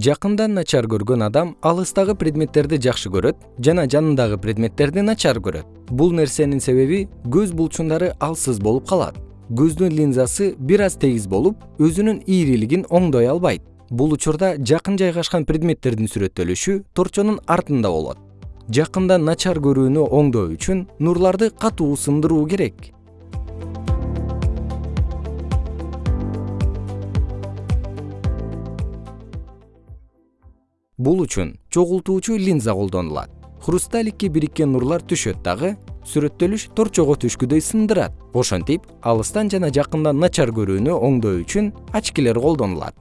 жакындан начар көргөн адам алыстагы предметтерди жакшы көрөт жана жанындагы предметтерди начар көрөт. Бул нерсенин себеби көз булчундары алсыз болуп калат. Көздүн линзасы бир аз тегиз болуп өзүнүн ийрилигин оңдой албайт. Бул учурда жакын жайгашкан предметтердин сүрөттөлүшү торчонун артында болот. Жакындан начар көрүүнү оңдоо үчүн нурларды катуу сындыруу керек бул үчүн чогултуучу линза колдонулат. Хрусталикке бириккен нурлар түшөт дагы сүрөттөлүш торчого түшкүдөй сындырат. Ошентип алыстан жана жакындан начар көрүүнү оңдоо үчүн очкилер колдонулат